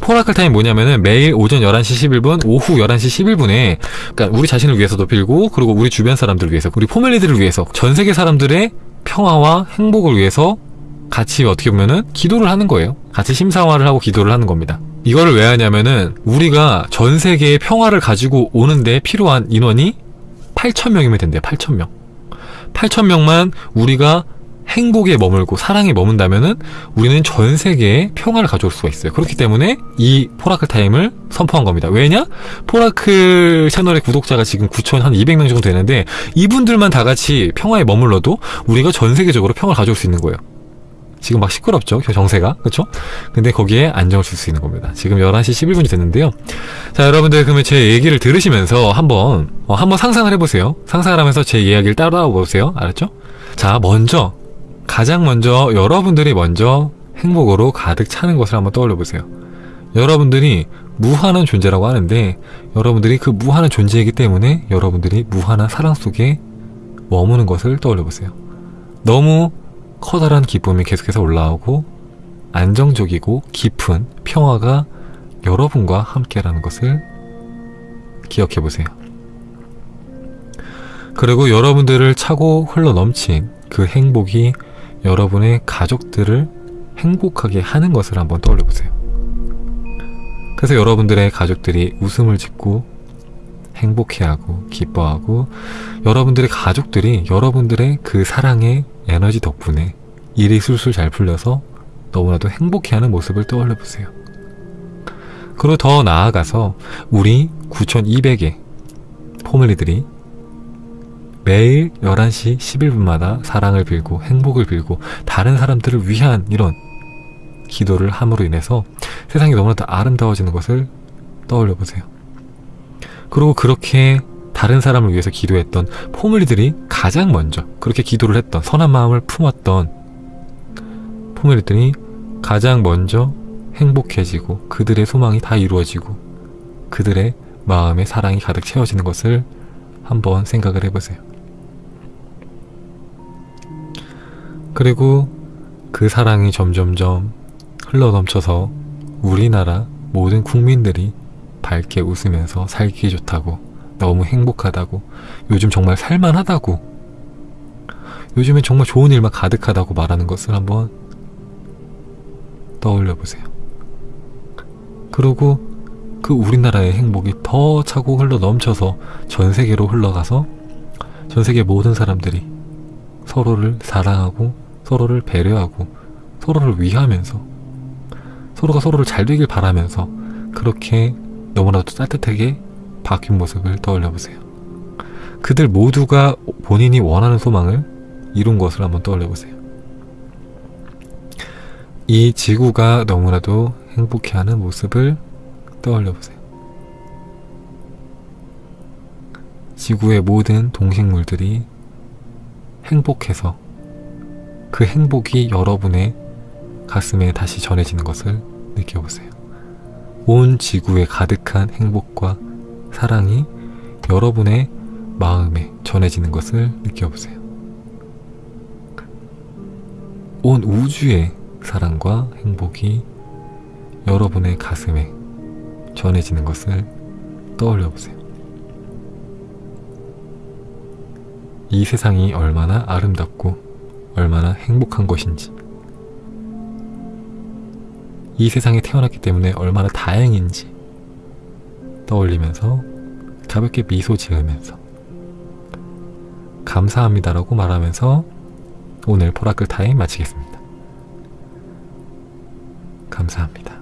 포라클 타임 뭐냐면은 매일 오전 11시 11분, 오후 11시 11분에 그러니까 우리 자신을 위해서도 빌고 그리고 우리 주변 사람들을 위해서, 우리 포밀리들을 위해서 전 세계 사람들의 평화와 행복을 위해서 같이 어떻게 보면은 기도를 하는 거예요. 같이 심상화를 하고 기도를 하는 겁니다. 이거를 왜 하냐면은 우리가 전 세계의 평화를 가지고 오는데 필요한 인원이 8,000명이면 된대요. 8,000명. 8,000명만 우리가 행복에 머물고 사랑에 머문다면은 우리는 전 세계에 평화를 가져올 수가 있어요. 그렇기 때문에 이 포라클 타임을 선포한 겁니다. 왜냐? 포라클 채널의 구독자가 지금 9,200명 정도 되는데 이분들만 다 같이 평화에 머물러도 우리가 전 세계적으로 평화를 가져올 수 있는 거예요. 지금 막 시끄럽죠 정세가 그렇죠 근데 거기에 안정을 줄 수 있는 겁니다 지금 11시 11분이 됐는데요 자 여러분들 그러면 제 얘기를 들으시면서 한번 어, 한번 상상을 해보세요 상상을 하면서 제 이야기를 따라와 보세요 알았죠 자 먼저 가장 먼저 여러분들이 먼저 행복으로 가득 차는 것을 한번 떠올려 보세요 여러분들이 무한한 존재라고 하는데 여러분들이 그 무한한 존재이기 때문에 여러분들이 무한한 사랑 속에 머무는 것을 떠올려 보세요 너무 커다란 기쁨이 계속해서 올라오고 안정적이고 깊은 평화가 여러분과 함께라는 것을 기억해 보세요. 그리고 여러분들을 차고 흘러 넘친 그 행복이 여러분의 가족들을 행복하게 하는 것을 한번 떠올려 보세요. 그래서 여러분들의 가족들이 웃음을 짓고 행복해하고 기뻐하고 여러분들의 가족들이 여러분들의 그 사랑의 에너지 덕분에 일이 술술 잘 풀려서 너무나도 행복해하는 모습을 떠올려 보세요. 그리고 더 나아가서 우리 9200의 포밀리들이 매일 11시 11분마다 사랑을 빌고 행복을 빌고 다른 사람들을 위한 이런 기도를 함으로 인해서 세상이 너무나도 아름다워지는 것을 떠올려 보세요. 그리고 그렇게 다른 사람을 위해서 기도했던 포밀리들이 가장 먼저 그렇게 기도를 했던 선한 마음을 품었던 포밀리들이 가장 먼저 행복해지고 그들의 소망이 다 이루어지고 그들의 마음에 사랑이 가득 채워지는 것을 한번 생각을 해보세요. 그리고 그 사랑이 점점점 흘러넘쳐서 우리나라 모든 국민들이 밝게 웃으면서 살기 좋다고 너무 행복하다고 요즘 정말 살만하다고 요즘엔 정말 좋은 일만 가득하다고 말하는 것을 한번 떠올려 보세요. 그리고 그 우리나라의 행복이 더 차고 흘러 넘쳐서 전 세계로 흘러가서 전 세계 모든 사람들이 서로를 사랑하고 서로를 배려하고 서로를 위하면서 서로가 서로를 잘 되길 바라면서 그렇게 너무나도 따뜻하게 바뀐 모습을 떠올려 보세요. 그들 모두가 본인이 원하는 소망을 이룬 것을 한번 떠올려 보세요. 이 지구가 너무나도 행복해하는 모습을 떠올려 보세요. 지구의 모든 동식물들이 행복해서 그 행복이 여러분의 가슴에 다시 전해지는 것을 느껴보세요. 온 지구에 가득한 행복과 사랑이 여러분의 마음에 전해지는 것을 느껴보세요. 온 우주의 사랑과 행복이 여러분의 가슴에 전해지는 것을 떠올려 보세요. 이 세상이 얼마나 아름답고 얼마나 행복한 것인지 이 세상에 태어났기 때문에 얼마나 다행인지 떠올리면서 가볍게 미소 지으면서 감사합니다라고 말하면서 오늘 포라클 타임 마치겠습니다. 감사합니다.